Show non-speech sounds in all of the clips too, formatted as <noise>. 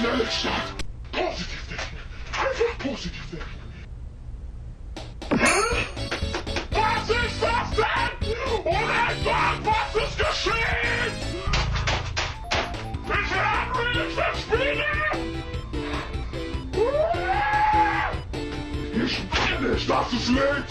Schnelle Start! Positiv denken! Einfach positiv denken! Was ist das denn? Oh Gott, was ist geschehen? Ich will nicht verspielen! Ich will nicht, dass es lädt!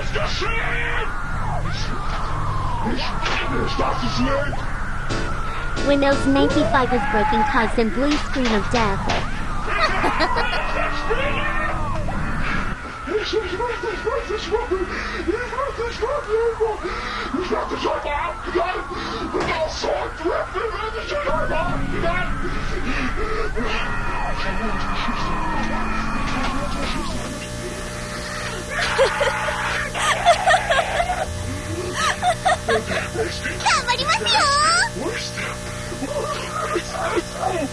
ist geschehen? Ich Windows 95 is broken caused blue screen of death. <laughs> <laughs> <laughs> Oh,